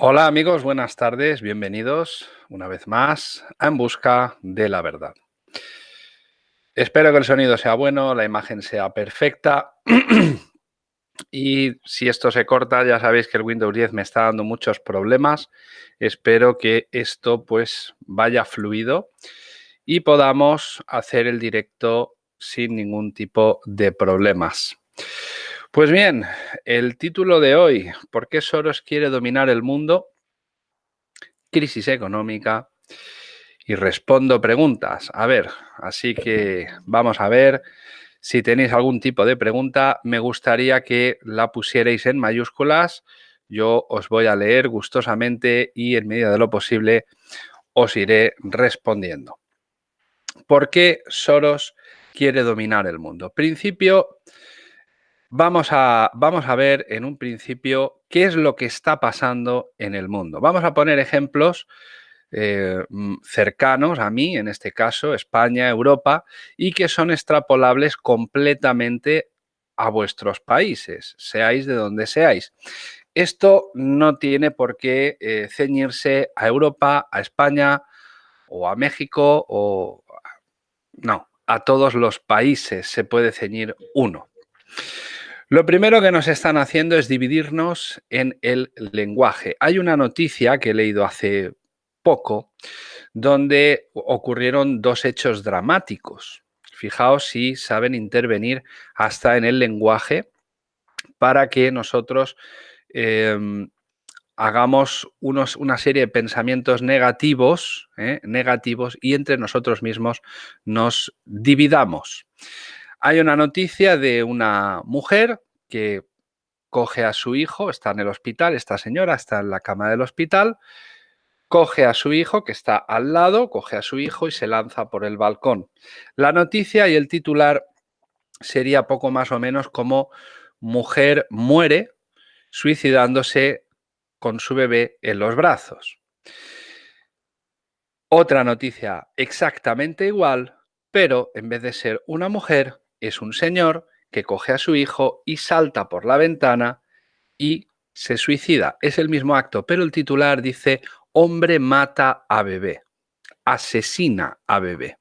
Hola amigos, buenas tardes, bienvenidos una vez más a En Busca de la Verdad. Espero que el sonido sea bueno, la imagen sea perfecta y si esto se corta ya sabéis que el Windows 10 me está dando muchos problemas. Espero que esto pues vaya fluido y podamos hacer el directo sin ningún tipo de problemas. Pues bien, el título de hoy, ¿por qué Soros quiere dominar el mundo? Crisis económica y respondo preguntas. A ver, así que vamos a ver si tenéis algún tipo de pregunta. Me gustaría que la pusierais en mayúsculas. Yo os voy a leer gustosamente y en medida de lo posible os iré respondiendo. ¿Por qué Soros quiere dominar el mundo? Principio Vamos a, vamos a ver en un principio qué es lo que está pasando en el mundo. Vamos a poner ejemplos eh, mm, cercanos a mí, en este caso España, Europa, y que son extrapolables completamente a vuestros países, seáis de donde seáis. Esto no tiene por qué eh, ceñirse a Europa, a España o a México o... No, a todos los países se puede ceñir uno. Lo primero que nos están haciendo es dividirnos en el lenguaje. Hay una noticia que he leído hace poco donde ocurrieron dos hechos dramáticos. Fijaos si saben intervenir hasta en el lenguaje para que nosotros em, hagamos una serie de pensamientos negativos, ¿eh? negativos y entre nosotros mismos nos dividamos. Hay una noticia de una mujer que coge a su hijo, está en el hospital, esta señora está en la cama del hospital, coge a su hijo que está al lado, coge a su hijo y se lanza por el balcón. La noticia y el titular sería poco más o menos como mujer muere suicidándose con su bebé en los brazos. Otra noticia exactamente igual, pero en vez de ser una mujer, es un señor que coge a su hijo y salta por la ventana y se suicida. Es el mismo acto, pero el titular dice hombre mata a bebé, asesina a bebé.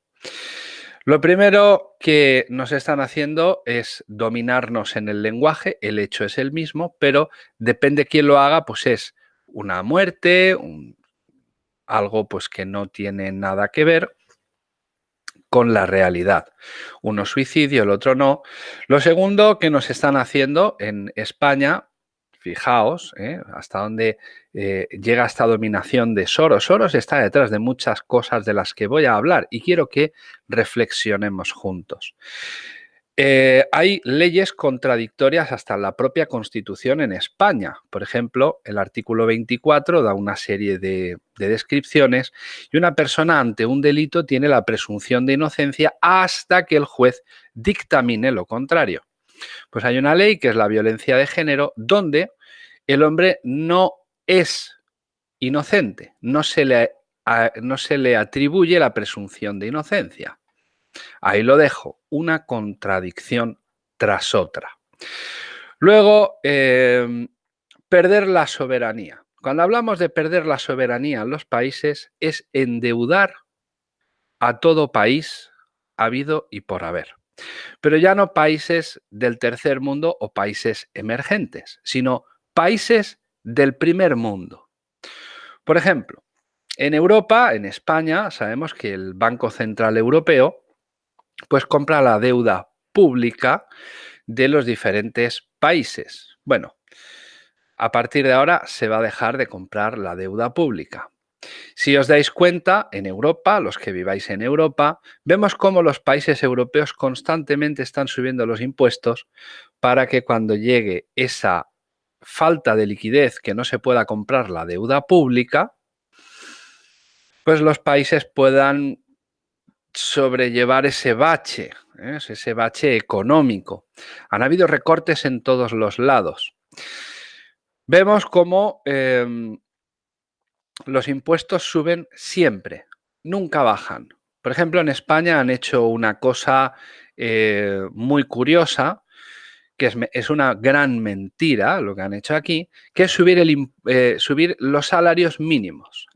Lo primero que nos están haciendo es dominarnos en el lenguaje, el hecho es el mismo, pero depende quién lo haga, pues es una muerte, algo pues que no tiene nada que ver con la realidad. Uno suicidio, el otro no. Lo segundo que nos están haciendo en España, fijaos, ¿eh? hasta dónde eh, llega esta dominación de Soros. Soros está detrás de muchas cosas de las que voy a hablar y quiero que reflexionemos juntos. Eh, hay leyes contradictorias hasta la propia Constitución en España. Por ejemplo, el artículo 24 da una serie de, descripciones y una persona ante un delito tiene la presunción de inocencia hasta que el juez dictamine lo contrario. Pues hay una ley que es la violencia de género donde el hombre no es inocente, no se le, no se le atribuye la presunción de inocencia. Ahí lo dejo, una contradicción tras otra. Luego, em, perder la soberanía. Cuando hablamos de perder la soberanía en los países es endeudar a todo país habido y por haber. Pero ya no países del tercer mundo o países emergentes, sino países del primer mundo. Por ejemplo, en Europa, en España, sabemos que el Banco Central Europeo pues compra la deuda pública de los diferentes países. Bueno, a partir de ahora se va a dejar de comprar la deuda pública. Si os dais cuenta, en Europa, los que viváis en Europa, vemos cómo los países europeos constantemente están subiendo los impuestos para que cuando llegue esa falta de liquidez que no se pueda comprar la deuda pública, pues los países puedan sobrellevar ese bache, ¿eh? ese bache económico. Han habido recortes en todos los lados. Vemos cómo em, los impuestos suben siempre, nunca bajan. Por ejemplo, en España han hecho una cosa eh, muy curiosa, que es, una gran mentira lo que han hecho aquí, que es subir, el, eh, subir los salarios mínimos.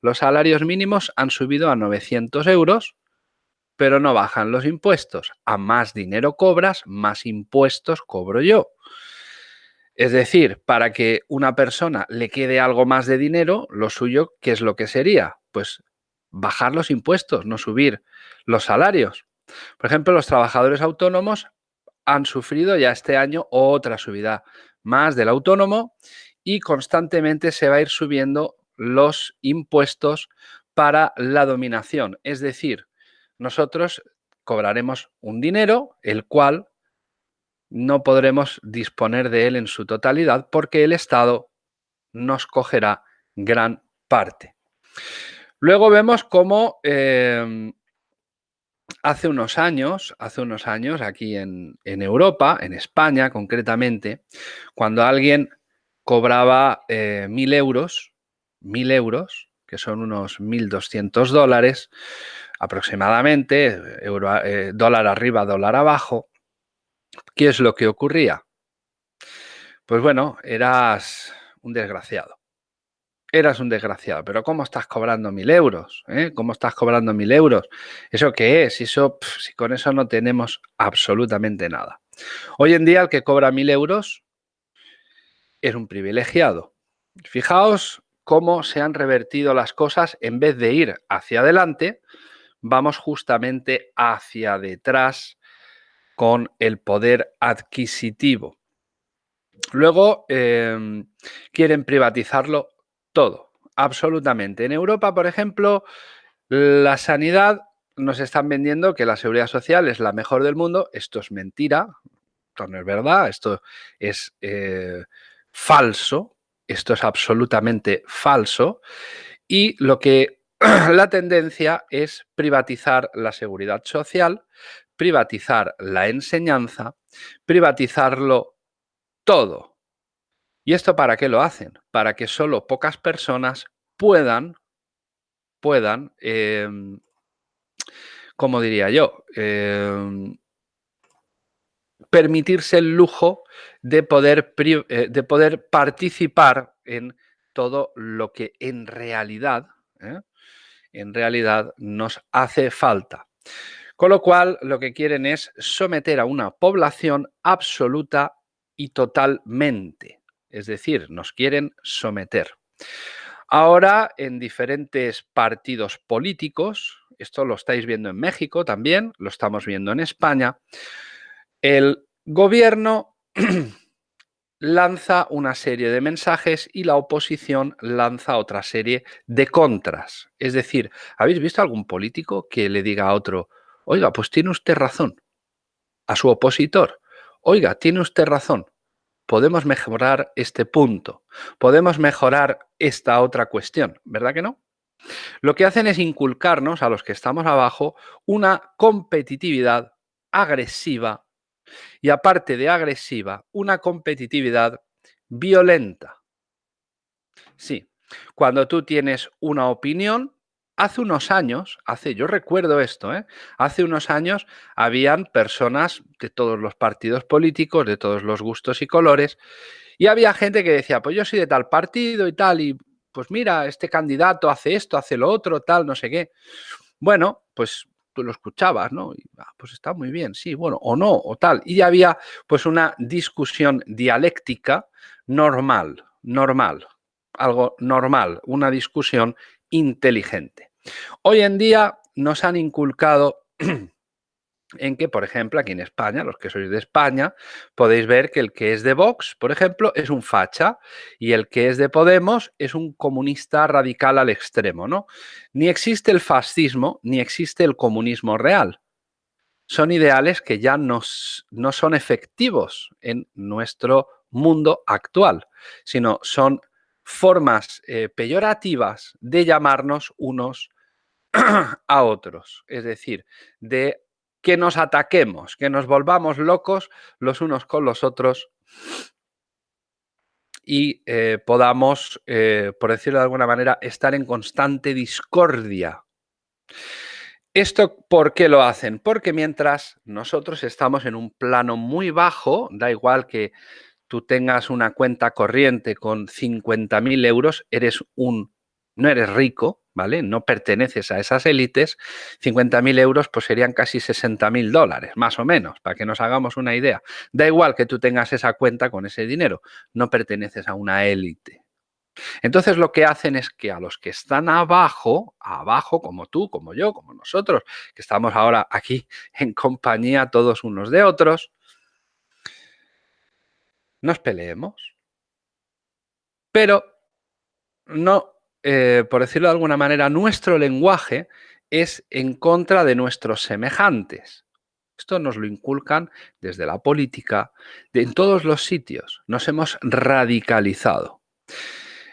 Los salarios mínimos han subido a 900 euros, pero no bajan los impuestos. A más dinero cobras, más impuestos cobro yo. Es decir, para que una persona le quede algo más de dinero, lo suyo, ¿qué es lo que sería? Pues bajar los impuestos, no subir los salarios. Por ejemplo, los trabajadores autónomos han sufrido ya este año otra subida más del autónomo y constantemente se va a ir subiendo los impuestos para la dominación. Es decir, nosotros cobraremos un dinero, el cual no podremos disponer de él en su totalidad porque el Estado nos cogerá gran parte. Luego vemos cómo em, hace unos años, hace unos años aquí en, Europa, en España concretamente, cuando alguien cobraba eh, mil euros, mil euros, que son unos 1.200 dólares aproximadamente, eh, dólar arriba, dólar abajo, ¿qué es lo que ocurría? Pues bueno, eras un desgraciado eras un desgraciado. Pero ¿cómo estás cobrando mil euros? Eh? ¿Cómo estás cobrando mil euros? ¿Eso qué es? Eso, si con eso no tenemos absolutamente nada. Hoy en día el que cobra mil euros es un privilegiado. Fijaos cómo se han revertido las cosas en vez de ir hacia adelante, vamos justamente hacia detrás con el poder adquisitivo. Luego em, quieren privatizarlo todo, absolutamente. En Europa, por ejemplo, la sanidad nos están vendiendo que la seguridad social es la mejor del mundo. Esto es mentira, esto no es verdad, esto es eh, falso, esto es absolutamente falso. Y lo que la tendencia es privatizar la seguridad social, privatizar la enseñanza, privatizarlo todo. ¿Y esto para qué lo hacen? Para que solo pocas personas puedan, puedan, em, como diría yo, em, permitirse el lujo de poder, eh, de poder participar en todo lo que en realidad, ¿eh? En realidad nos hace falta. Con lo cual, lo que quieren es someter a una población absoluta y totalmente es decir, nos quieren someter. Ahora, en diferentes partidos políticos, esto lo estáis viendo en México también, lo estamos viendo en España, el gobierno lanza una serie de mensajes y la oposición lanza otra serie de contras. Es decir, ¿habéis visto algún político que le diga a otro, oiga, pues tiene usted razón, a su opositor, oiga, tiene usted razón, podemos mejorar este punto, podemos mejorar esta otra cuestión, ¿verdad que no? Lo que hacen es inculcarnos a los que estamos abajo una competitividad agresiva y aparte de agresiva, una competitividad violenta. Sí, cuando tú tienes una opinión, hace unos años, hace, yo recuerdo esto, ¿eh? hace unos años habían personas de todos los partidos políticos, de todos los gustos y colores, y había gente que decía, pues yo soy de tal partido y tal, y pues mira, este candidato hace esto, hace lo otro, tal, no sé qué. Bueno, pues tú lo escuchabas, ¿no? Y, ah, pues está muy bien, sí, bueno, o no, o tal. Y había pues una discusión dialéctica normal, normal, algo normal, una discusión inteligente. Hoy en día nos han inculcado en que, por ejemplo, aquí en España, los que sois de España, podéis ver que el que es de Vox, por ejemplo, es un facha y el que es de Podemos es un comunista radical al extremo, ¿no? Ni existe el fascismo ni existe el comunismo real. Son ideales que ya no son efectivos en nuestro mundo actual, sino son formas eh, peyorativas de llamarnos unos a otros, es decir, de que nos ataquemos, que nos volvamos locos los unos con los otros y eh, podamos, eh, por decirlo de alguna manera, estar en constante discordia. ¿Esto por qué lo hacen? Porque mientras nosotros estamos en un plano muy bajo, da igual que tú tengas una cuenta corriente con 50.000 euros, eres un, no eres rico, ¿vale? No perteneces a esas élites. 50.000 euros pues serían casi 60.000 dólares, más o menos, para que nos hagamos una idea. Da igual que tú tengas esa cuenta con ese dinero, no perteneces a una élite, entonces lo que hacen es que a los que están abajo, abajo como tú, como yo, como nosotros, que estamos ahora aquí en compañía todos unos de otros, nos peleemos. Pero no, eh, por decirlo de alguna manera, nuestro lenguaje es en contra de nuestros semejantes. Esto nos lo inculcan desde la política, en todos los sitios. Nos hemos radicalizado.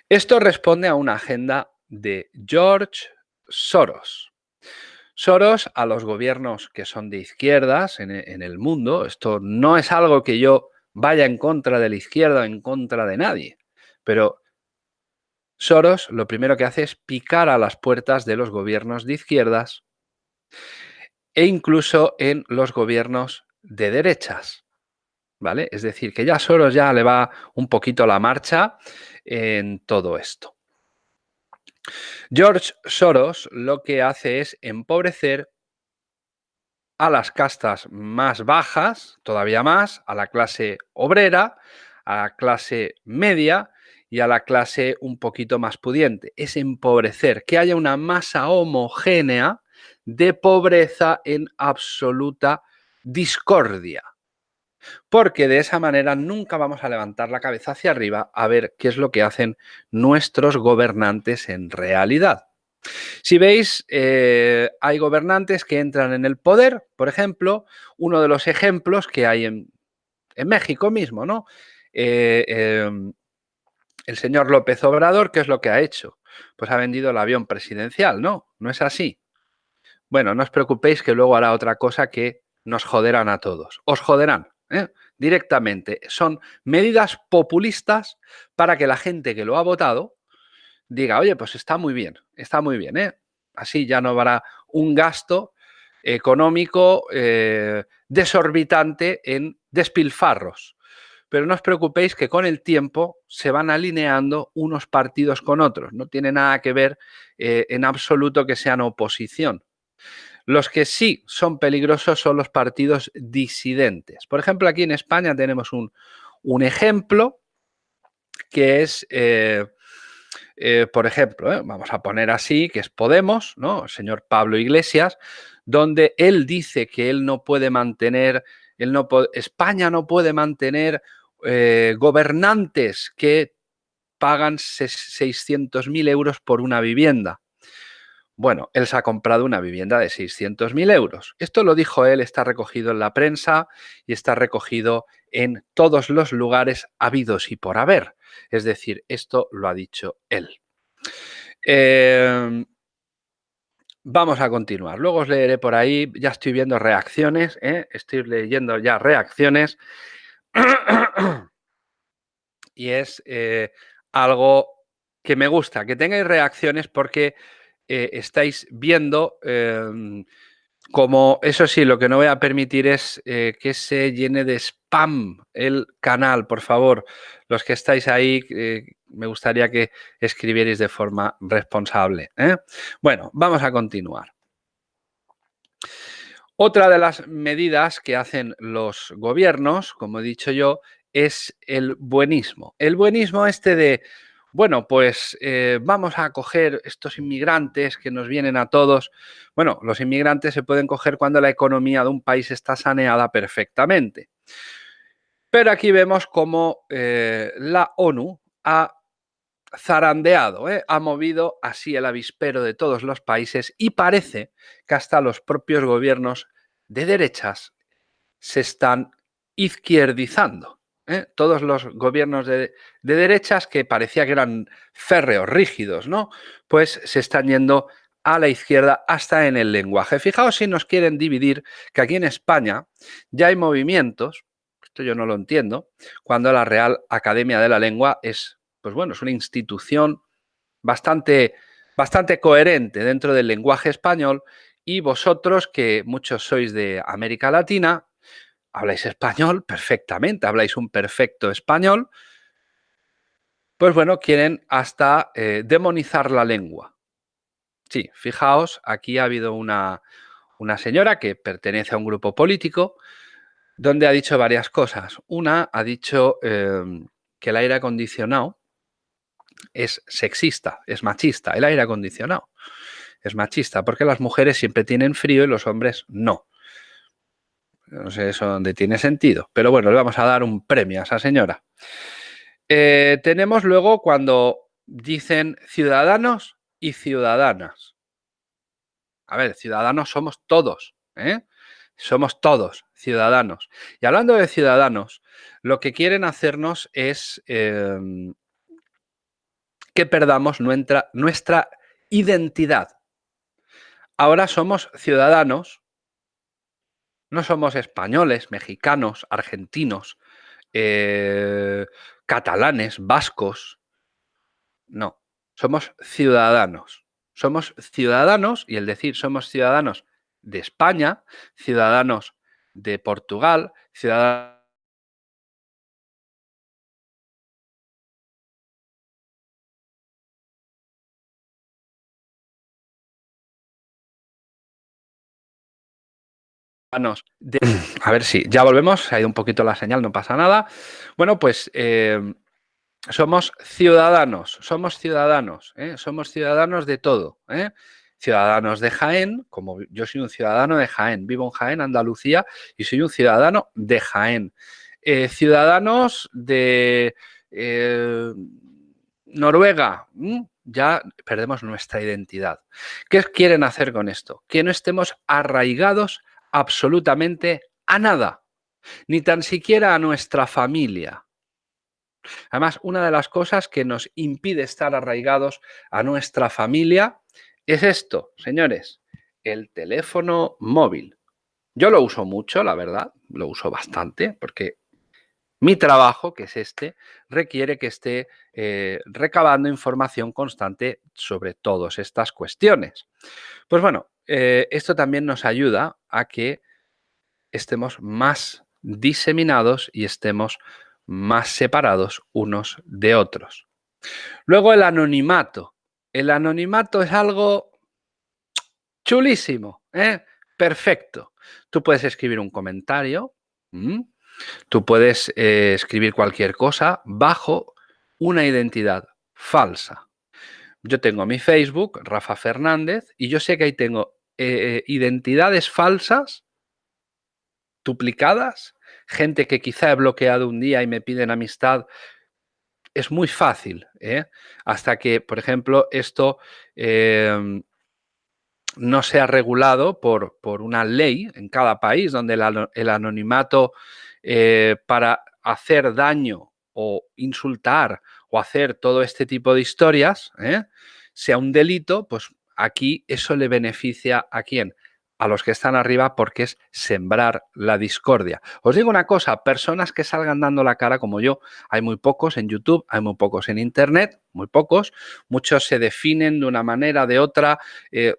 Esto responde a una agenda de George Soros. Soros a los gobiernos que son de izquierdas en, el mundo, esto no es algo que yo vaya en contra de la izquierda o en contra de nadie, pero Soros lo primero que hace es picar a las puertas de los gobiernos de izquierdas e incluso en los gobiernos de derechas. ¿Vale? Es decir, que ya Soros ya le va un poquito la marcha en todo esto. George Soros lo que hace es empobrecer a las castas más bajas, todavía más, a la clase obrera, a la clase media y a la clase un poquito más pudiente. Es empobrecer, que haya una masa homogénea de pobreza en absoluta discordia porque de esa manera nunca vamos a levantar la cabeza hacia arriba a ver qué es lo que hacen nuestros gobernantes en realidad. Si veis, eh, hay gobernantes que entran en el poder, por ejemplo, uno de los ejemplos que hay en, México mismo, ¿no? Eh, em, el señor López Obrador, ¿qué es lo que ha hecho? Pues ha vendido el avión presidencial, ¿no? ¿No es así? Bueno, no os preocupéis que luego hará otra cosa que nos joderán a todos. Os joderán. ¿eh? directamente. Son medidas populistas para que la gente que lo ha votado diga, oye, pues está muy bien, está muy bien. ¿eh? Así ya no habrá un gasto económico eh, desorbitante en despilfarros. Pero no os preocupéis que con el tiempo se van alineando unos partidos con otros. No tiene nada que ver en absoluto que sean oposición. Los que sí son peligrosos son los partidos disidentes. Por ejemplo, aquí en España tenemos un, ejemplo que es, eh, eh, por ejemplo, eh, vamos a poner así, que es Podemos, ¿no? El señor Pablo Iglesias, donde él dice que él no puede mantener, él no España no puede mantener gobernantes que pagan 600.000 euros por una vivienda. Bueno, él se ha comprado una vivienda de 600.000 euros. Esto lo dijo él, está recogido en la prensa y está recogido en todos los lugares habidos y por haber. Es decir, esto lo ha dicho él. Em, vamos a continuar. Luego os leeré por ahí, ya estoy viendo reacciones, ¿eh? estoy leyendo ya reacciones. y es eh, algo que me gusta, que tengáis reacciones porque eh, estáis viendo em, como, eso sí, lo que no voy a permitir es eh, que se llene de spam el canal, por favor. Los que estáis ahí, eh, me gustaría que escribierais de forma responsable. Bueno, vamos a continuar. Otra de las medidas que hacen los gobiernos, como he dicho yo, es el buenismo. El buenismo este de bueno, pues eh, vamos a coger estos inmigrantes que nos vienen a todos. Bueno, los inmigrantes se pueden coger cuando la economía de un país está saneada perfectamente. Pero aquí vemos cómo eh, la ONU ha zarandeado, ¿eh? ha movido así el avispero de todos los países y parece que hasta los propios gobiernos de derechas se están izquierdizando. ¿eh? todos los gobiernos de, derechas que parecía que eran férreos, rígidos, ¿no? Pues se están yendo a la izquierda hasta en el lenguaje. Fijaos si nos quieren dividir, que aquí en España ya hay movimientos, esto yo no lo entiendo, cuando la Real Academia de la Lengua es, pues bueno, es una institución bastante, bastante coherente dentro del lenguaje español Y vosotros, que muchos sois de América Latina, habláis español perfectamente, habláis un perfecto español, pues bueno, quieren hasta eh, demonizar la lengua. Sí, fijaos, aquí ha habido una, una señora que pertenece a un grupo político donde ha dicho varias cosas. Una ha dicho em, que el aire acondicionado es sexista, es machista, el aire acondicionado es machista, porque las mujeres siempre tienen frío y los hombres no. No sé eso dónde tiene sentido, pero bueno, le vamos a dar un premio a esa señora. Eh, tenemos luego cuando dicen ciudadanos y ciudadanas. A ver, ciudadanos somos todos, ¿eh? Somos todos ciudadanos. Y hablando de ciudadanos, lo que quieren hacernos es em, que perdamos nuestra, nuestra identidad. Ahora somos ciudadanos, no somos españoles, mexicanos, argentinos, eh, catalanes, vascos. No, somos ciudadanos. Somos ciudadanos, y el decir somos ciudadanos de España, ciudadanos de Portugal, ciudadanos A ver si, ya volvemos, ha ido un poquito la señal, no pasa nada. Bueno, pues eh, somos ciudadanos, somos ciudadanos, ¿eh? somos ciudadanos de todo. ¿eh? Ciudadanos de Jaén, como yo soy un ciudadano de Jaén, vivo en Jaén, Andalucía, y soy un ciudadano de Jaén. ciudadanos de Noruega, ya perdemos nuestra identidad. ¿Qué quieren hacer con esto? Que no estemos arraigados absolutamente a nada, ni tan siquiera a nuestra familia. Además, una de las cosas que nos impide estar arraigados a nuestra familia es esto, señores, el teléfono móvil. Yo lo uso mucho, la verdad, lo uso bastante, porque mi trabajo, que es este, requiere que esté eh, recabando información constante sobre todas estas cuestiones. Pues bueno, eh, esto también nos ayuda a que estemos más diseminados y estemos más separados unos de otros. Luego el anonimato. El anonimato es algo chulísimo, ¿eh? perfecto. Tú puedes escribir un comentario, tú puedes eh, escribir cualquier cosa bajo una identidad falsa. Yo tengo mi Facebook, Rafa Fernández, y yo sé que ahí tengo eh, identidades falsas, duplicadas, gente que quizá he bloqueado un día y me piden amistad. Es muy fácil, ¿eh? hasta que, por ejemplo, esto em, no sea regulado por, por, una ley en cada país, donde el, anonimato eh, para hacer daño o insultar o hacer todo este tipo de historias, ¿eh? sea un delito, pues aquí eso le beneficia a quién? A los que están arriba porque es sembrar la discordia. Os digo una cosa, personas que salgan dando la cara como yo, hay muy pocos en YouTube, hay muy pocos en Internet, muy pocos, muchos se definen de una manera, de otra, eh,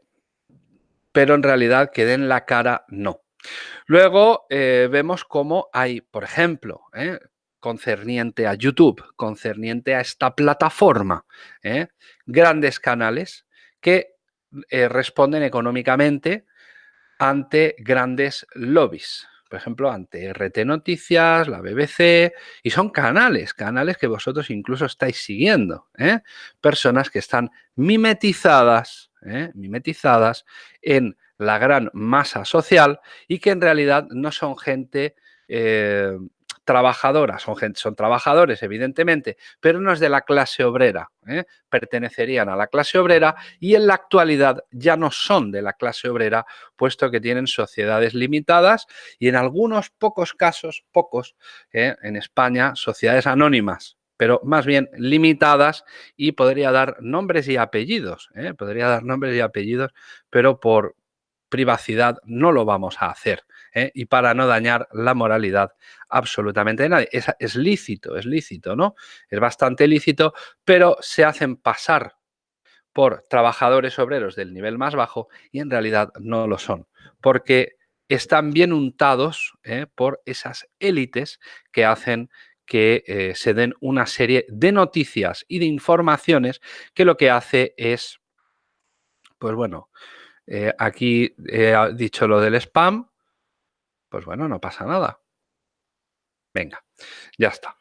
pero en realidad que den la cara no. Luego eh, vemos cómo hay, por ejemplo, concerniente a YouTube, concerniente a esta plataforma, ¿eh? grandes canales que eh, responden económicamente ante grandes lobbies. Por ejemplo, ante RT Noticias, la BBC, y son canales, canales que vosotros incluso estáis siguiendo. ¿eh? Personas que están mimetizadas, mimetizadas en la gran masa social y que en realidad no son gente trabajadoras, son, gente, son trabajadores evidentemente, pero no es de la clase obrera, ¿eh? pertenecerían a la clase obrera y en la actualidad ya no son de la clase obrera, puesto que tienen sociedades limitadas y en algunos pocos casos, pocos, ¿eh? en España, sociedades anónimas, pero más bien limitadas y podría dar nombres y apellidos, ¿eh? podría dar nombres y apellidos, pero por privacidad no lo vamos a hacer. ¿Eh? y para no dañar la moralidad absolutamente de nadie. Es, es lícito, es lícito, ¿no? Es bastante lícito, pero se hacen pasar por trabajadores obreros del nivel más bajo y en realidad no lo son, porque están bien untados ¿eh? por esas élites que hacen que eh, se den una serie de noticias y de informaciones que lo que hace es, pues bueno, aquí he dicho lo del spam, pues bueno, no pasa nada. Venga, ya está.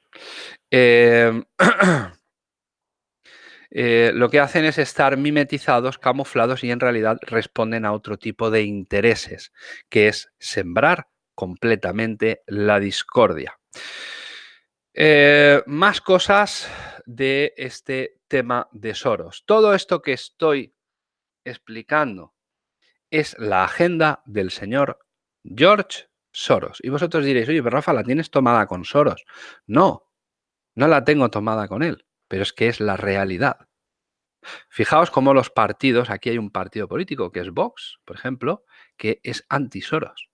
Em, eh, lo que hacen es estar mimetizados, camuflados y en realidad responden a otro tipo de intereses, que es sembrar completamente la discordia. Eh, más cosas de este tema de Soros. Todo esto que estoy explicando es la agenda del señor George Soros. Y vosotros diréis, oye, pero Rafa, la tienes tomada con Soros. No, no la tengo tomada con él, pero es que es la realidad. Fijaos cómo los partidos, aquí hay un partido político que es Vox, por ejemplo, que es anti-Soros.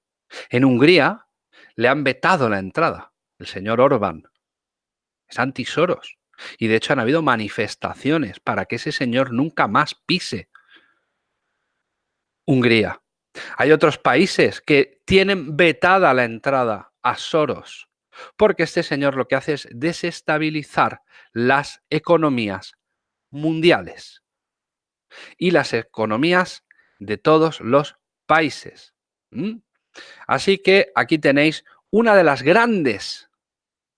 En Hungría le han vetado la entrada, el señor Orbán, es anti-Soros. Y de hecho han habido manifestaciones para que ese señor nunca más pise Hungría. Hay otros países que tienen vetada la entrada a Soros, porque este señor lo que hace es desestabilizar las economías mundiales y las economías de todos los países. Así que aquí tenéis una de las grandes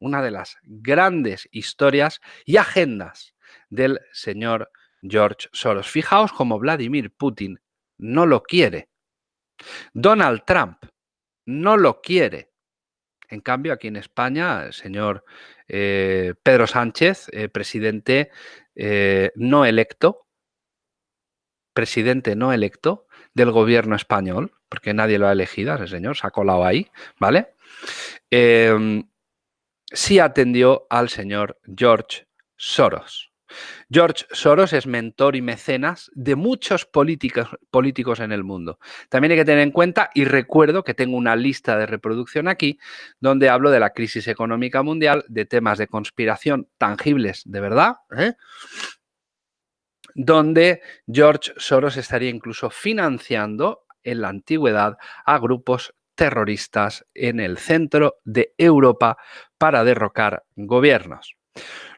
una de las grandes historias y agendas del señor George Soros. Fijaos cómo Vladimir Putin no lo quiere. Donald Trump no lo quiere. En cambio, aquí en España, el señor eh, Pedro Sánchez, eh, presidente eh, no electo, presidente no electo del gobierno español, porque nadie lo ha elegido, ese señor se ha colado ahí, ¿vale? sí atendió al señor George Soros. George Soros es mentor y mecenas de muchos políticos, políticos en el mundo. También hay que tener en cuenta, y recuerdo que tengo una lista de reproducción aquí, donde hablo de la crisis económica mundial, de temas de conspiración tangibles, de verdad, ¿eh? donde George Soros estaría incluso financiando en la antigüedad a grupos terroristas en el centro de Europa para derrocar gobiernos.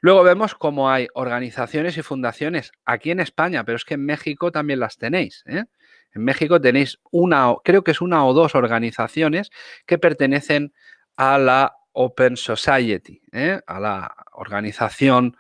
Luego vemos cómo hay organizaciones y fundaciones aquí en España, pero es que en México también las tenéis. ¿eh? En México tenéis una, creo que es una o dos organizaciones que pertenecen a la Open Society, ¿eh? a la organización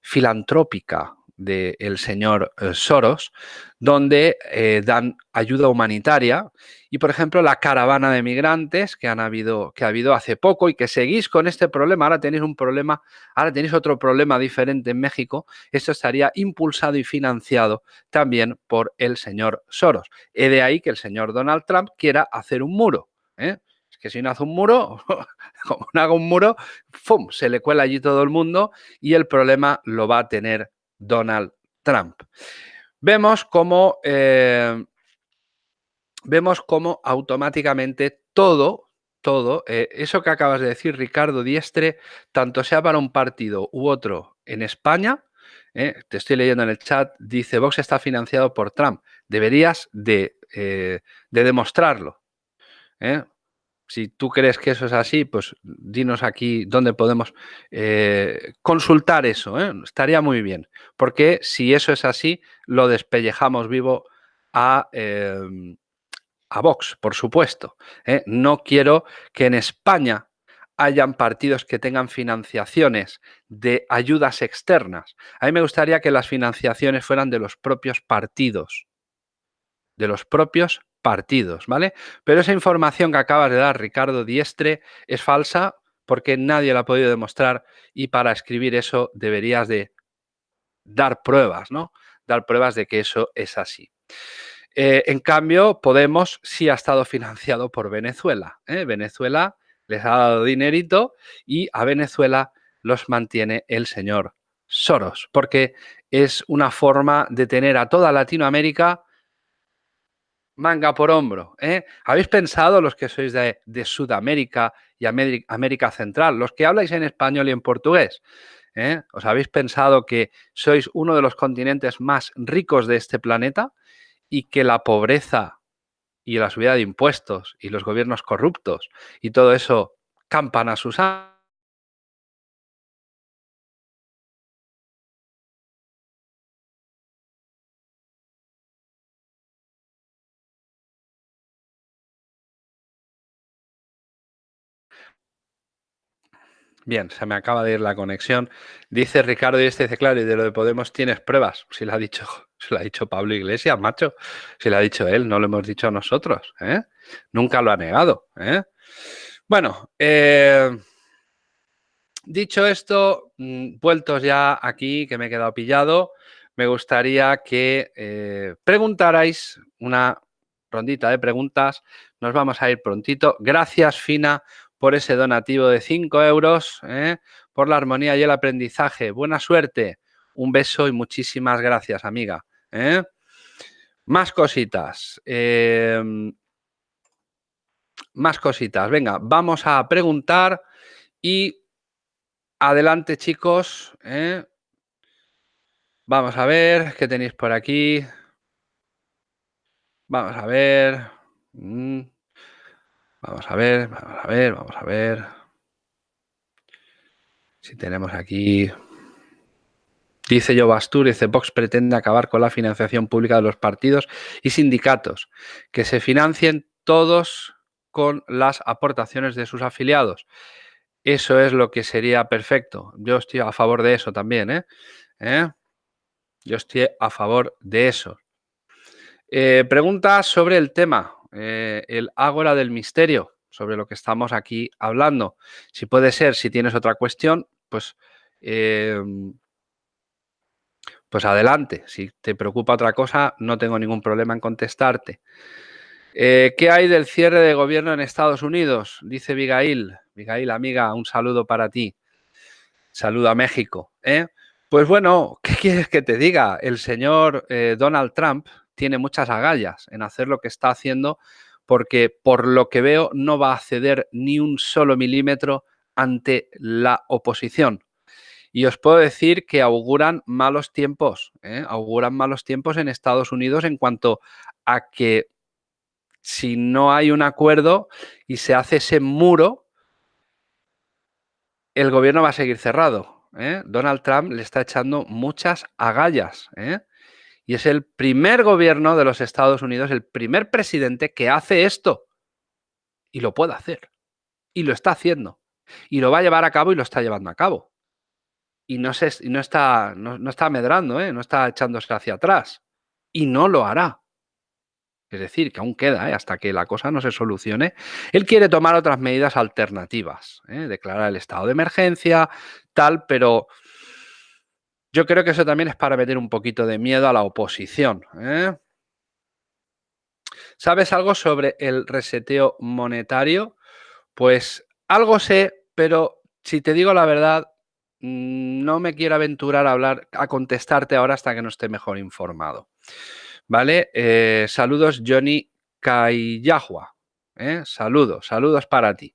filantrópica del señor eh, Soros, donde eh, dan ayuda humanitaria y, por ejemplo, la caravana de migrantes que, han habido, que ha habido hace poco y que seguís con este problema, ahora tenéis un problema, ahora tenéis otro problema diferente en México, esto estaría impulsado y financiado también por el señor Soros. Y de ahí que el señor Donald Trump quiera hacer un muro. ¿eh? Es que si no hace un muro, como no haga un muro, ¡fum! se le cuela allí todo el mundo y el problema lo va a tener Donald Trump. Vemos cómo, eh, vemos cómo automáticamente todo, todo, eh, eso que acabas de decir, Ricardo Diestre, tanto sea para un partido u otro en España, eh, te estoy leyendo en el chat, dice Vox está financiado por Trump. Deberías de, de demostrarlo. Si tú crees que eso es así, pues dinos aquí dónde podemos eh, consultar eso. ¿eh? Estaría muy bien, porque si eso es así, lo despellejamos vivo a, em, a Vox, por supuesto. ¿eh? No quiero que en España hayan partidos que tengan financiaciones de ayudas externas. A mí me gustaría que las financiaciones fueran de los propios partidos, de los propios partidos, ¿vale? Pero esa información que acabas de dar, Ricardo Diestre, es falsa porque nadie la ha podido demostrar y para escribir eso deberías de dar pruebas, ¿no? Dar pruebas de que eso es así. Eh, en cambio, Podemos sí ha estado financiado por Venezuela. ¿eh? Venezuela les ha dado dinerito y a Venezuela los mantiene el señor Soros, porque es una forma de tener a toda Latinoamérica manga por hombro. ¿eh? ¿Habéis pensado los que sois de, Sudamérica y América, Central, los que habláis en español y en portugués? ¿eh? ¿Os habéis pensado que sois uno de los continentes más ricos de este planeta y que la pobreza y la subida de impuestos y los gobiernos corruptos y todo eso campan a sus Bien, se me acaba de ir la conexión. Dice Ricardo y este dice, claro, y de lo de Podemos tienes pruebas. Si lo ha dicho, si lo ha dicho Pablo Iglesias, macho. Si lo ha dicho él, no lo hemos dicho nosotros. ¿eh? Nunca lo ha negado. ¿eh? Bueno, eh, dicho esto, mm, vueltos ya aquí, que me he quedado pillado, me gustaría que preguntarais una rondita de preguntas. Nos vamos a ir prontito. Gracias, Fina, por ese donativo de 5 euros, ¿eh? por la armonía y el aprendizaje. Buena suerte, un beso y muchísimas gracias, amiga. ¿eh? Más cositas. Em, más cositas. Venga, vamos a preguntar y adelante, chicos. ¿eh? Vamos a ver qué tenéis por aquí. Vamos a ver. Mm. Vamos a ver, vamos a ver, vamos a ver. Si tenemos aquí... Dice Joe Bastur, dice Vox pretende acabar con la financiación pública de los partidos y sindicatos, que se financien todos con las aportaciones de sus afiliados. Eso es lo que sería perfecto. Yo estoy a favor de eso también. ¿eh? ¿Eh? Yo estoy a favor de eso. Eh, preguntas sobre el tema. Eh, el Ágora del Misterio, sobre lo que estamos aquí hablando. Si puede ser, si tienes otra cuestión, pues, em, pues adelante. Si te preocupa otra cosa, no tengo ningún problema en contestarte. Eh, ¿Qué hay del cierre de gobierno en Estados Unidos? Dice Abigail. Abigail, amiga, un saludo para ti. Saludo a México. ¿eh? Pues bueno, ¿qué quieres que te diga? El señor Donald Trump tiene muchas agallas en hacer lo que está haciendo porque por lo que veo no va a ceder ni un solo milímetro ante la oposición. Y os puedo decir que auguran malos tiempos, ¿eh? auguran malos tiempos en Estados Unidos en cuanto a que si no hay un acuerdo y se hace ese muro, el gobierno va a seguir cerrado. ¿eh? Donald Trump le está echando muchas agallas. ¿eh? Y es el primer gobierno de los Estados Unidos, el primer presidente que hace esto. Y lo puede hacer. Y lo está haciendo. Y lo va a llevar a cabo y lo está llevando a cabo. Y no, se, no, está, no, está medrando, ¿eh? no está echándose hacia atrás. Y no lo hará. Es decir, que aún queda, ¿eh? hasta que la cosa no se solucione. Él quiere tomar otras medidas alternativas, ¿eh? declarar el estado de emergencia, tal, pero yo creo que eso también es para meter un poquito de miedo a la oposición. ¿eh? ¿Sabes algo sobre el reseteo monetario? Pues algo sé, pero si te digo la verdad, mm, no me quiero aventurar a hablar, a contestarte ahora hasta que no esté mejor informado. ¿Vale? Eh, saludos, Johnny Cayahua. ¿eh? Saludos, saludos para ti.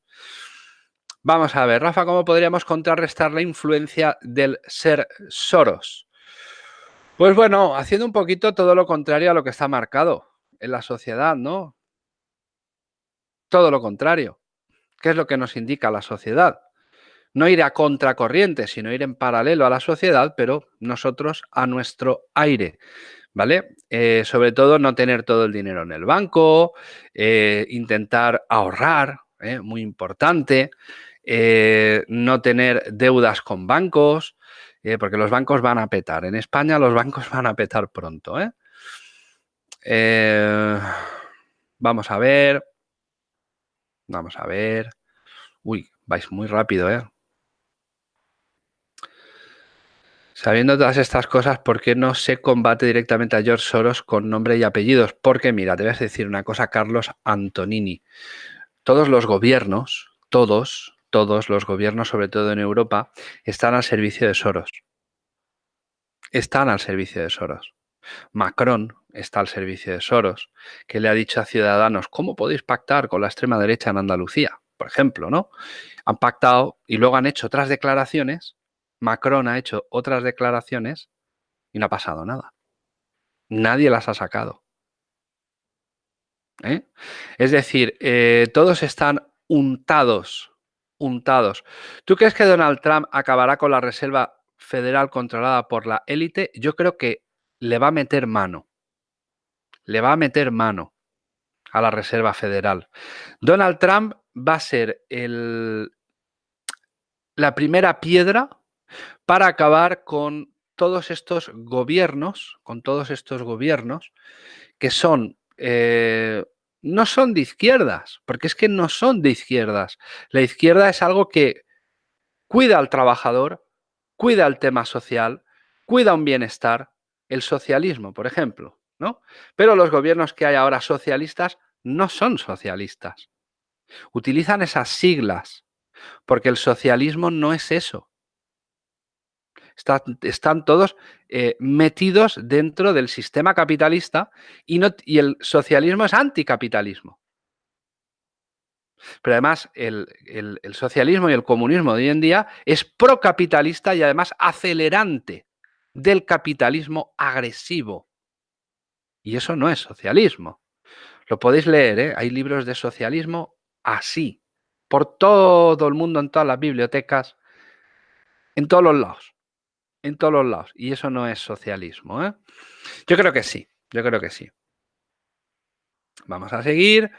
Vamos a ver, Rafa, ¿cómo podríamos contrarrestar la influencia del ser Soros? Pues bueno, haciendo un poquito todo lo contrario a lo que está marcado en la sociedad, ¿no? Todo lo contrario. ¿Qué es lo que nos indica la sociedad? No ir a contracorriente, sino ir en paralelo a la sociedad, pero nosotros a nuestro aire. ¿Vale? Eh, sobre todo no tener todo el dinero en el banco, eh, intentar ahorrar, ¿eh? muy importante. Eh, no tener deudas con bancos, eh, porque los bancos van a petar. En España los bancos van a petar pronto. ¿eh? vamos a ver. Vamos a ver. Uy, vais muy rápido, ¿eh? Sabiendo todas estas cosas, ¿por qué no se combate directamente a George Soros con nombre y apellidos? Porque, mira, te voy a decir una cosa, Carlos Antonini. Todos los gobiernos, todos, todos los gobiernos, sobre todo en Europa, están al servicio de Soros. Están al servicio de Soros. Macron está al servicio de Soros, que le ha dicho a ciudadanos, ¿cómo podéis pactar con la extrema derecha en Andalucía? Por ejemplo, ¿no? Han pactado y luego han hecho otras declaraciones Macron ha hecho otras declaraciones y no ha pasado nada. Nadie las ha sacado. ¿eh? Es decir, eh, todos están untados, ¿Tú crees que Donald Trump acabará con la Reserva Federal controlada por la élite? Yo creo que le va a meter mano. Le va a meter mano a la Reserva Federal. Donald Trump va a ser el, la primera piedra para acabar con todos estos gobiernos, con todos estos gobiernos que son eh, no son de izquierdas, porque es que no son de izquierdas. La izquierda es algo que cuida al trabajador, cuida el tema social, cuida un bienestar, el socialismo, por ejemplo, ¿no? Pero los gobiernos que hay ahora socialistas no son socialistas. Utilizan esas siglas, porque el socialismo no es eso están todos eh, metidos dentro del sistema capitalista y, no, y el socialismo es anticapitalismo. Pero además el, el, socialismo y el comunismo de hoy en día es procapitalista y además acelerante del capitalismo agresivo. Y eso no es socialismo. Lo podéis leer, ¿eh? hay libros de socialismo así, por todo el mundo, en todas las bibliotecas, en todos los lados en todos los lados. Y eso no es socialismo. ¿eh? Yo creo que sí, yo creo que sí. Vamos a seguir.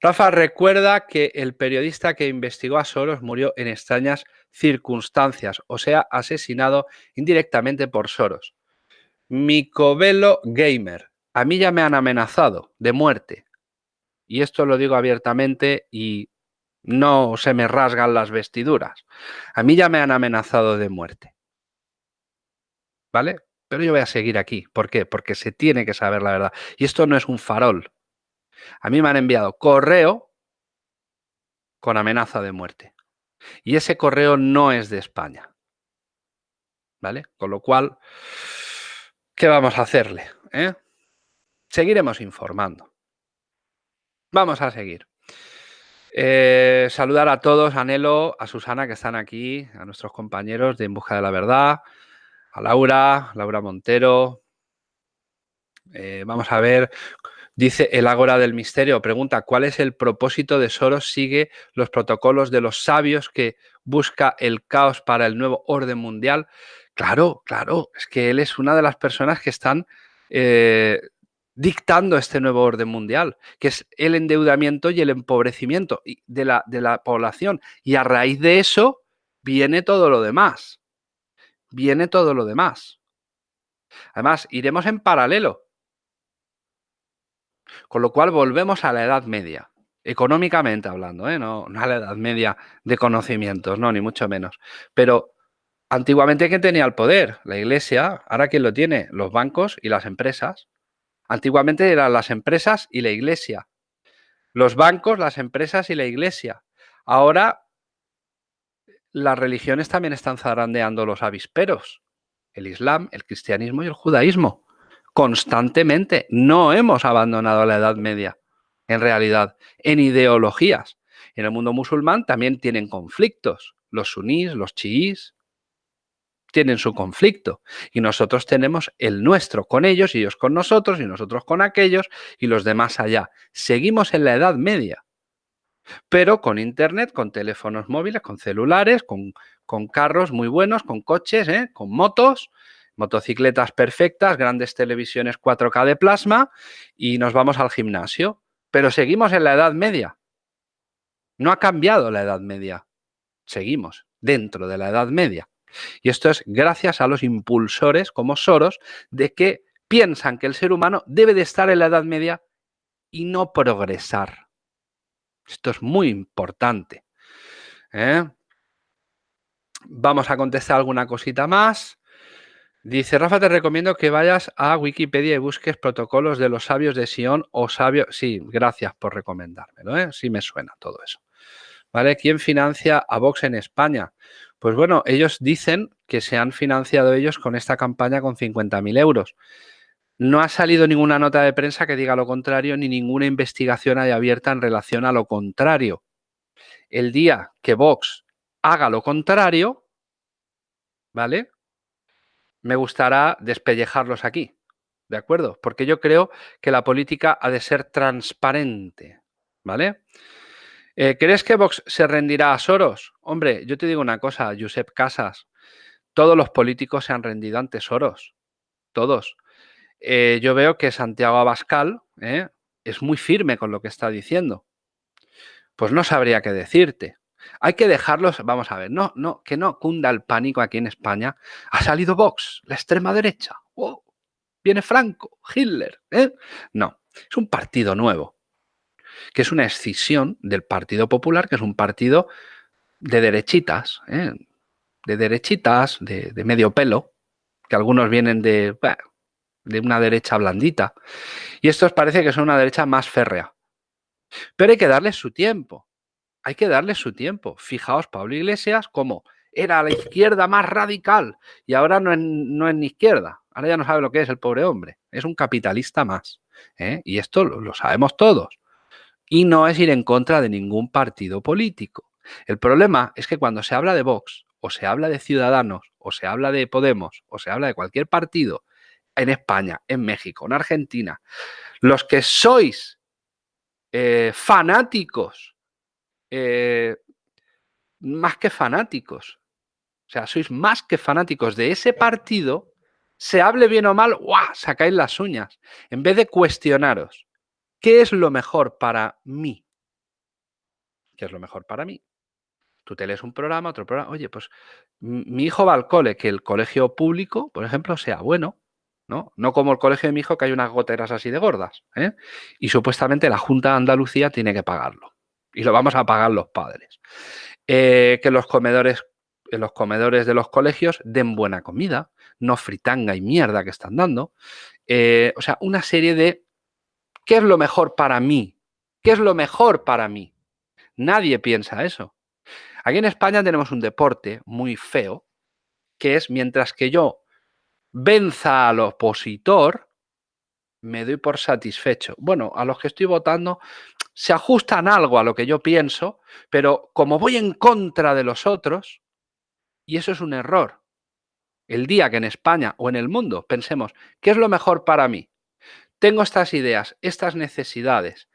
Rafa recuerda que el periodista que investigó a Soros murió en extrañas circunstancias, o sea, asesinado indirectamente por Soros. Micovelo Gamer. A mí ya me han amenazado de muerte. Y esto lo digo abiertamente y no se me rasgan las vestiduras. A mí ya me han amenazado de muerte. ¿Vale? Pero yo voy a seguir aquí. ¿Por qué? Porque se tiene que saber la verdad. Y esto no es un farol. A mí me han enviado correo con amenaza de muerte. Y ese correo no es de España. ¿Vale? Con lo cual, ¿qué vamos a hacerle? Eh? Seguiremos informando. Vamos a seguir. Eh, saludar a todos, anhelo a Susana que están aquí, a nuestros compañeros de En Busca de la Verdad, Laura, Laura Montero. Eh, vamos a ver, dice el Ágora del Misterio, pregunta, ¿cuál es el propósito de Soros? Sigue los protocolos de los sabios que busca el caos para el nuevo orden mundial. Claro, claro, es que él es una de las personas que están eh, dictando este nuevo orden mundial, que es el endeudamiento y el empobrecimiento de la, de la población. Y a raíz de eso viene todo lo demás viene todo lo demás. Además, iremos en paralelo. Con lo cual volvemos a la Edad Media, económicamente hablando, ¿eh? no, a la Edad Media de conocimientos, no, ni mucho menos. Pero antiguamente, ¿quién tenía el poder? La Iglesia. Ahora, ¿quién lo tiene? Los bancos y las empresas. Antiguamente eran las empresas y la Iglesia. Los bancos, las empresas y la Iglesia. Ahora las religiones también están zarandeando los avisperos. El Islam, el cristianismo y el judaísmo. Constantemente. No hemos abandonado la Edad Media, en realidad, en ideologías. En el mundo musulmán también tienen conflictos. Los sunís, los chiís, tienen su conflicto y nosotros tenemos el nuestro con ellos ellos con nosotros y nosotros con aquellos y los demás allá. Seguimos en la Edad Media pero con internet, con teléfonos móviles, con celulares, con, carros muy buenos, con coches, ¿eh? con motos, motocicletas perfectas, grandes televisiones 4K de plasma y nos vamos al gimnasio. Pero seguimos en la Edad Media. No ha cambiado la Edad Media. Seguimos dentro de la Edad Media. Y esto es gracias a los impulsores como Soros de que piensan que el ser humano debe de estar en la Edad Media y no progresar. Esto es muy importante. ¿eh? Vamos a contestar alguna cosita más. Dice, Rafa, te recomiendo que vayas a Wikipedia y busques protocolos de los sabios de Sion o sabios... Sí, gracias por recomendármelo, ¿eh? Sí me suena todo eso. ¿Vale? ¿Quién financia a Vox en España? Pues bueno, ellos dicen que se han financiado ellos con esta campaña con 50.000 euros. No ha salido ninguna nota de prensa que diga lo contrario, ni ninguna investigación haya abierta en relación a lo contrario. El día que Vox haga lo contrario, ¿vale? Me gustará despellejarlos aquí, ¿de acuerdo? Porque yo creo que la política ha de ser transparente, ¿vale? Eh, ¿Crees que Vox se rendirá a Soros? Hombre, yo te digo una cosa, Josep Casas, todos los políticos se han rendido ante Soros, todos. Eh, yo veo que Santiago Abascal ¿eh? es muy firme con lo que está diciendo. Pues no sabría qué decirte. Hay que dejarlos, vamos a ver, no, no, que no cunda el pánico aquí en España. Ha salido Vox, la extrema derecha. Viene Franco, Hitler. ¿eh? No, es un partido nuevo, que es una escisión del Partido Popular, que es un partido de derechitas, de derechitas, de, medio pelo, que algunos vienen de, de una derecha blandita. Y estos parece que son una derecha más férrea. Pero hay que darles su tiempo hay que darle su tiempo. Fijaos, Pablo Iglesias, como era la izquierda más radical y ahora no es, no ni izquierda. Ahora ya no sabe lo que es el pobre hombre. Es un capitalista más. ¿eh? Y esto lo, sabemos todos. Y no es ir en contra de ningún partido político. El problema es que cuando se habla de Vox, o se habla de Ciudadanos, o se habla de Podemos, o se habla de cualquier partido, en España, en México, en Argentina, los que sois eh, fanáticos eh, más que fanáticos. O sea, sois más que fanáticos de ese partido, se hable bien o mal, ¡guau! sacáis las uñas. En vez de cuestionaros, ¿qué es lo mejor para mí? ¿Qué es lo mejor para mí? Tú te lees un programa, otro programa, oye, pues mi hijo va al cole, que el colegio público, por ejemplo, sea bueno, ¿no? No como el colegio de mi hijo, que hay unas goteras así de gordas, ¿eh? Y supuestamente la Junta de Andalucía tiene que pagarlo y lo vamos a pagar los padres. Eh, que los comedores, en los comedores de los colegios den buena comida, no fritanga y mierda que están dando. Eh, o sea, una serie de ¿qué es lo mejor para mí? ¿Qué es lo mejor para mí? Nadie piensa eso. Aquí en España tenemos un deporte muy feo, que es mientras que yo venza al opositor, me doy por satisfecho. Bueno, a los que estoy votando se ajustan algo a lo que yo pienso, pero como voy en contra de los otros, y eso es un error, el día que en España o en el mundo pensemos, ¿qué es lo mejor para mí? Tengo estas ideas, estas necesidades,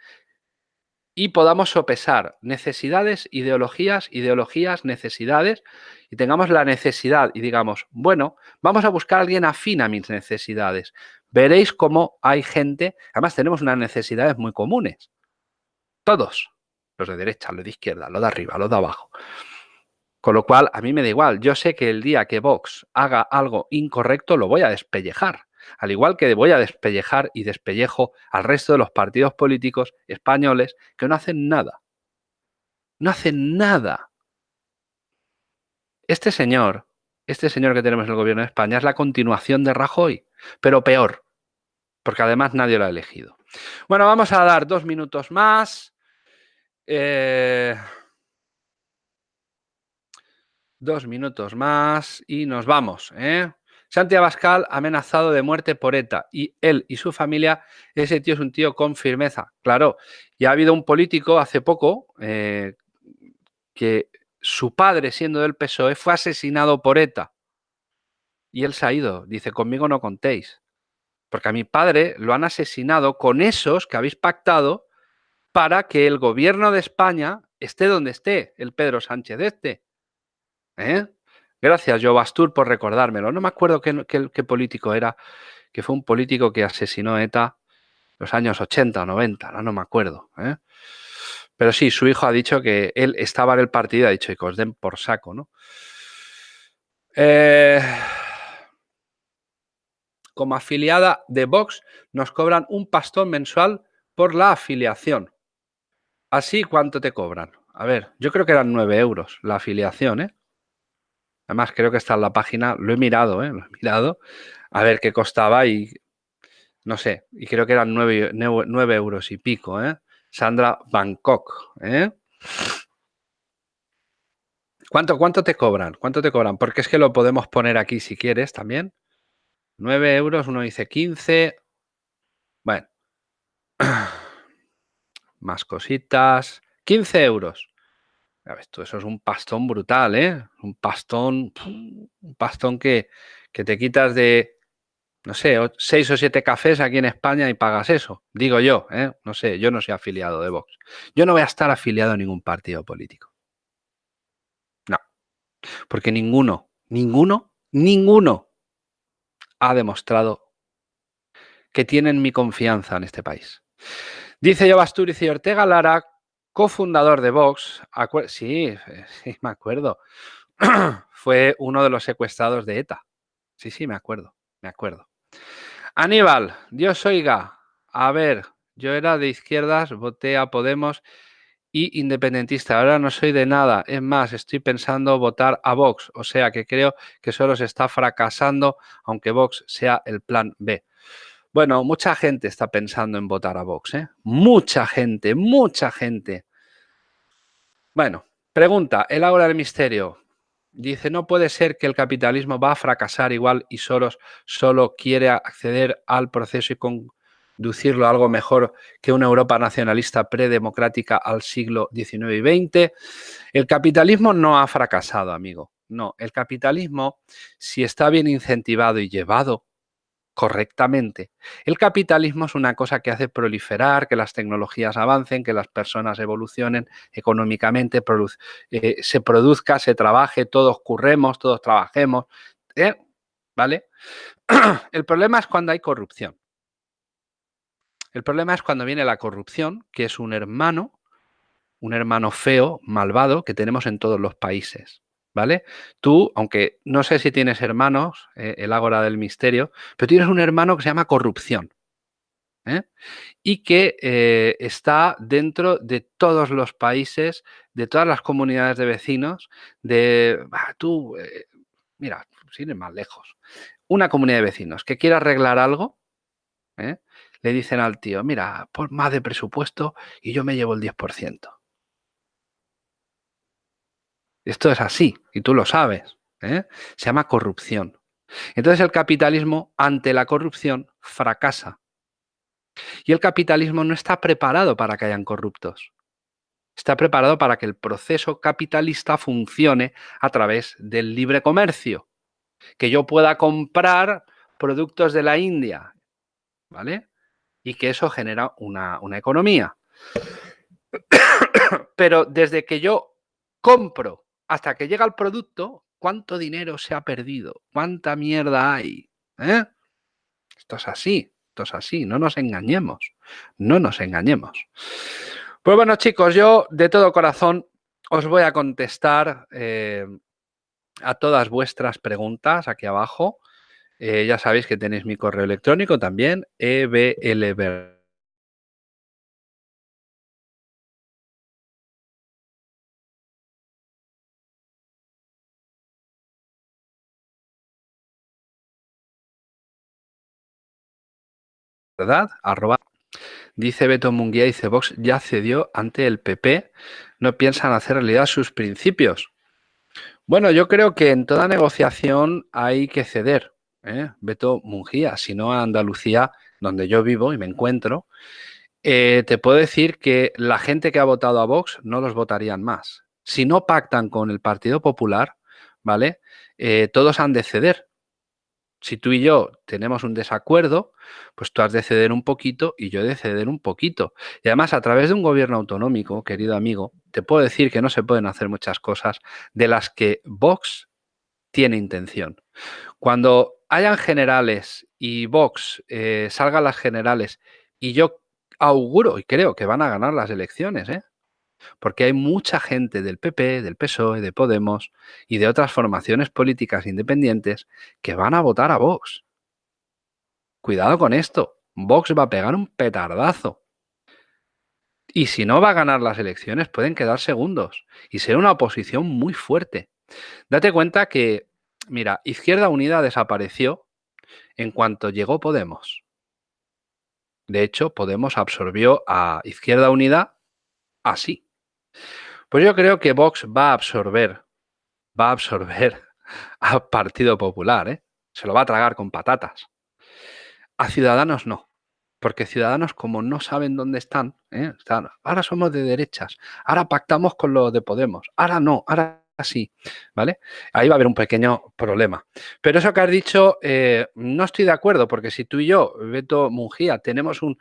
y podamos sopesar necesidades, ideologías, ideologías, necesidades, y tengamos la necesidad y digamos, bueno, vamos a buscar a alguien afín a mis necesidades. Veréis cómo hay gente, además tenemos unas necesidades muy comunes. Todos. Los de derecha, los de izquierda, los de arriba, los de abajo. Con lo cual, a mí me da igual. Yo sé que el día que Vox haga algo incorrecto, lo voy a despellejar. Al igual que voy a despellejar y despellejo al resto de los partidos políticos españoles que no hacen nada. No hacen nada. Este señor, este señor que tenemos en el gobierno de España es la continuación de Rajoy, pero peor, porque además nadie lo ha elegido. Bueno, vamos a dar dos minutos más. Eh, dos minutos más y nos vamos. ¿eh? Santi Abascal amenazado de muerte por ETA y él y su familia, ese tío es un tío con firmeza. Claro, y ha habido un político hace poco eh, que su padre, siendo del PSOE, fue asesinado por ETA. Y él se ha ido. Dice, conmigo no contéis. Porque a mi padre lo han asesinado con esos que habéis pactado para que el gobierno de España esté donde esté, el Pedro Sánchez este. ¿Eh? Gracias, Joe Bastur, por recordármelo. No me acuerdo qué, político era, que fue un político que asesinó a ETA los años 80 o 90, no, no me acuerdo. ¿eh? Pero sí, su hijo ha dicho que él estaba en el partido y ha dicho que os den por saco, ¿no? Eh como afiliada de Vox nos cobran un pastón mensual por la afiliación. Así, ¿cuánto te cobran? A ver, yo creo que eran 9 euros la afiliación, ¿eh? Además, creo que está en la página, lo he mirado, ¿eh? Lo he mirado, a ver qué costaba y no sé, y creo que eran 9, euros y pico, ¿eh? Sandra Bangkok, ¿eh? ¿Cuánto, ¿Cuánto te cobran? ¿Cuánto te cobran? Porque es que lo podemos poner aquí si quieres también. 9 euros, uno dice 15. Bueno. Más cositas. 15 euros. Eso es un pastón brutal, ¿eh? Un pastón, un pastón que, que te quitas de, no sé, seis o siete cafés aquí en España y pagas eso. Digo yo, ¿eh? No sé, yo no soy afiliado de Vox. Yo no voy a estar afiliado a ningún partido político. No. Porque ninguno, ninguno, ninguno ha demostrado que tienen mi confianza en este país. Dice yo Basturiz y Ortega Lara, cofundador de Vox, sí, sí, me acuerdo, fue uno de los secuestrados de ETA. Sí, sí, me acuerdo, me acuerdo. Aníbal, Dios oiga, a ver, yo era de izquierdas, voté a Podemos y independentista. Ahora no soy de nada. Es más, estoy pensando votar a Vox. O sea que creo que solo se está fracasando, aunque Vox sea el plan B. Bueno, mucha gente está pensando en votar a Vox. ¿eh? Mucha gente, mucha gente. Bueno, pregunta, el Ágora del Misterio. Dice, no puede ser que el capitalismo va a fracasar igual y solo quiere acceder al proceso y conducirlo a algo mejor que una Europa nacionalista predemocrática al siglo XIX y XX. El capitalismo no ha fracasado, amigo. No, el capitalismo, si está bien incentivado y llevado correctamente. El capitalismo es una cosa que hace proliferar, que las tecnologías avancen, que las personas evolucionen económicamente, eh, se produzca, se trabaje, todos curremos, todos trabajemos. ¿eh? ¿Vale? El problema es cuando hay corrupción. El problema es cuando viene la corrupción, que es un hermano, un hermano feo, malvado, que tenemos en todos los países. ¿Vale? Tú, aunque no sé si tienes hermanos, eh, el ágora del misterio, pero tienes un hermano que se llama corrupción. ¿eh? Y que eh, está dentro de todos los países, de todas las comunidades de vecinos, de, tú, mira, sin más lejos, una comunidad de vecinos que quiera arreglar algo, le dicen al tío, mira, pon más de presupuesto y yo me llevo el 10%. Esto es así, y tú lo sabes. ¿eh? Se llama corrupción. Entonces el capitalismo, ante la corrupción, fracasa. Y el capitalismo no está preparado para que hayan corruptos. Está preparado para que el proceso capitalista funcione a través del libre comercio. Que yo pueda comprar productos de la India, ¿vale? Y que eso genera una, una economía. Pero desde que yo compro hasta que llega el producto, ¿cuánto dinero se ha perdido? ¿Cuánta mierda hay? ¿Eh? Esto es así, esto es así, no nos engañemos, no nos engañemos. Pues bueno, chicos, yo de todo corazón os voy a contestar eh, a todas vuestras preguntas aquí abajo. Eh, ya sabéis que tenéis mi correo electrónico también, eblver ¿verdad? Dice Beto Munguía, dice Vox ya cedió ante el PP, no piensan hacer realidad sus principios. Bueno, yo creo que en toda negociación hay que ceder. ¿eh? Beto Munguía, si no a Andalucía, donde yo vivo y me encuentro, eh, te puedo decir que la gente que ha votado a Vox no los votarían más. Si no pactan con el Partido Popular, ¿vale? Eh, todos han de ceder si tú y yo tenemos un desacuerdo, pues tú has de ceder un poquito y yo de ceder un poquito. Y además, a través de un gobierno autonómico, querido amigo, te puedo decir que no se pueden hacer muchas cosas de las que Vox tiene intención. Cuando hayan generales y Vox eh, salgan las generales y yo auguro y creo que van a ganar las elecciones, ¿eh? Porque hay mucha gente del PP, del PSOE, de Podemos y de otras formaciones políticas independientes que van a votar a Vox. Cuidado con esto, Vox va a pegar un petardazo. Y si no va a ganar las elecciones, pueden quedar segundos y ser una oposición muy fuerte. Date cuenta que, mira, Izquierda Unida desapareció en cuanto llegó Podemos. De hecho, Podemos absorbió a Izquierda Unida así. Pues yo creo que Vox va a absorber, va a absorber al Partido Popular, ¿eh? Se lo va a tragar con patatas. A Ciudadanos no. porque Ciudadanos, como no saben dónde están, ¿eh? están, ahora somos de derechas, ahora pactamos con los de Podemos, ahora no, ahora sí, ¿vale? Ahí va a haber un pequeño problema. Pero eso que has dicho, eh, no estoy de acuerdo, porque si tú y yo, Beto Mungía, tenemos un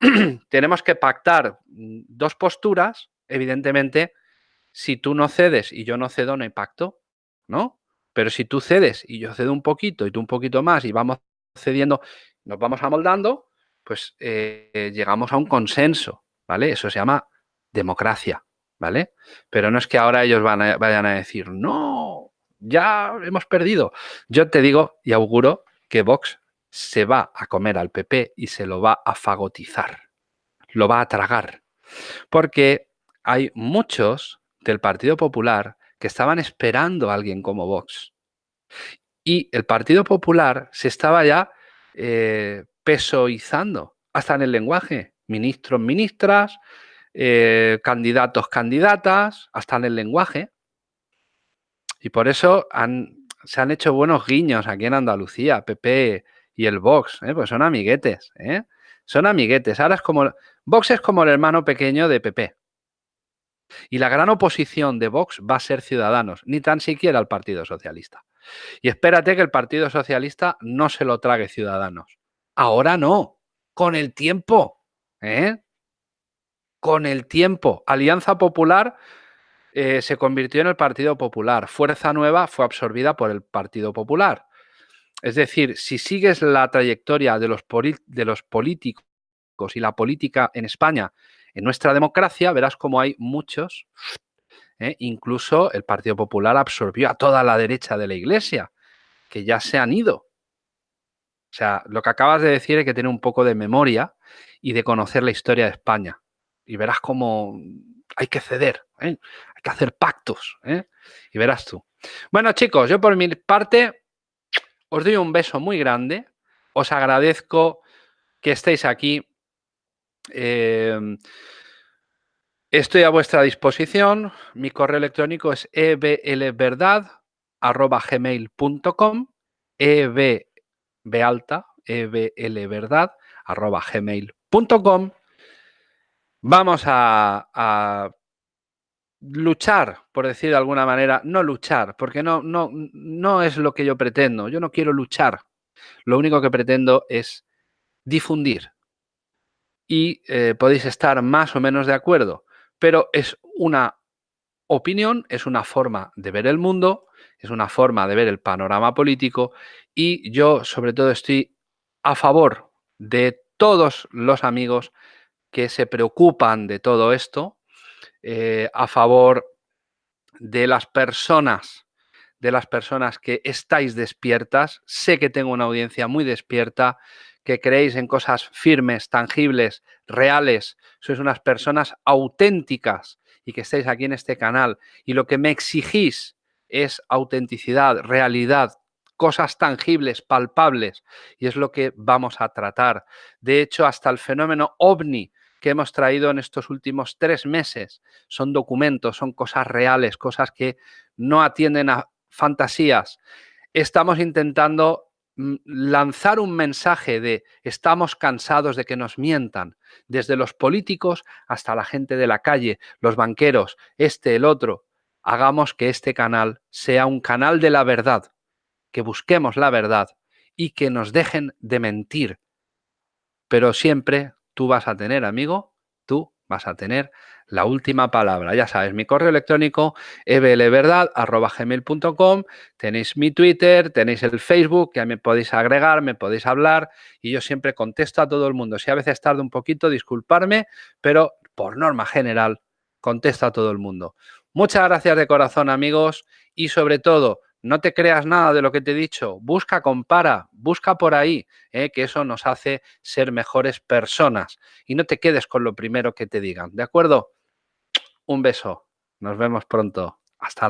tenemos que pactar dos posturas, evidentemente, si tú no cedes y yo no cedo, no hay pacto, ¿no? Pero si tú cedes y yo cedo un poquito y tú un poquito más y vamos cediendo, nos vamos amoldando, pues eh, llegamos a un consenso, ¿vale? Eso se llama democracia, ¿vale? Pero no es que ahora ellos van vayan a decir, no, ya hemos perdido. Yo te digo y auguro que Vox se va a comer al PP y se lo va a fagotizar, lo va a tragar, porque hay muchos del Partido Popular que estaban esperando a alguien como Vox. Y el Partido Popular se estaba ya eh, pesoizando, hasta en el lenguaje. Ministros, ministras, eh, candidatos, candidatas, hasta en el lenguaje. Y por eso se han hecho buenos guiños aquí en Andalucía, PP y el Vox, ¿eh? pues son amiguetes, son amiguetes. Ahora es como, Vox es como el hermano pequeño de PP. Y la gran oposición de Vox va a ser Ciudadanos, ni tan siquiera el Partido Socialista. Y espérate que el Partido Socialista no se lo trague Ciudadanos. Ahora no, con el tiempo. ¿eh? Con el tiempo. Alianza Popular eh, se convirtió en el Partido Popular. Fuerza Nueva fue absorbida por el Partido Popular. Es decir, si sigues la trayectoria de los políticos y la política en España, en nuestra democracia, verás como hay muchos, ¿eh? incluso el Partido Popular absorbió a toda la derecha de la Iglesia, que ya se han ido. O sea, lo que acabas de decir es que tener un poco de memoria y de conocer la historia de España. Y verás cómo hay que ceder, ¿eh? hay que hacer pactos. ¿eh? Y verás tú. Bueno, chicos, yo por mi parte os doy un beso muy grande. Os agradezco que estéis aquí. Em, estoy a vuestra disposición. Mi correo electrónico es eblverdad.gmail.com. Vamos a, a, luchar, por decir de alguna manera, no luchar, porque no, no, no es lo que yo pretendo. Yo no quiero luchar. Lo único que pretendo es difundir. Y eh, podéis estar más o menos de acuerdo, pero es una opinión, es una forma de ver el mundo, es una forma de ver el panorama político y yo sobre todo estoy a favor de todos los amigos que se preocupan de todo esto, eh, a favor de las personas, de las personas que estáis despiertas. Sé que tengo una audiencia muy despierta, que creéis en cosas firmes, tangibles, reales. Sois unas personas auténticas y que estáis aquí en este canal. Y lo que me exigís es autenticidad, realidad, cosas tangibles, palpables, y es lo que vamos a tratar. De hecho, hasta el fenómeno ovni que hemos traído en estos últimos tres meses son documentos, son cosas reales, cosas que no atienden a fantasías. Estamos intentando lanzar un mensaje de estamos cansados de que nos mientan, desde los políticos hasta la gente de la calle, los banqueros, este, el otro. Hagamos que este canal sea un canal de la verdad, que busquemos la verdad y que nos dejen de mentir. Pero siempre tú vas a tener, amigo, tú vas a tener la última palabra. Ya sabes, mi correo electrónico eblverdad.gmail.com, tenéis mi Twitter, tenéis el Facebook, que me podéis agregar, me podéis hablar y yo siempre contesto a todo el mundo. Si a veces tardo un poquito, disculparme, pero por norma general contesto a todo el mundo. Muchas gracias de corazón, amigos, y sobre todo, no te creas nada de lo que te he dicho. Busca, compara, busca por ahí, ¿eh? que eso nos hace ser mejores personas. Y no te quedes con lo primero que te digan, ¿de acuerdo? Un beso. Nos vemos pronto. Hasta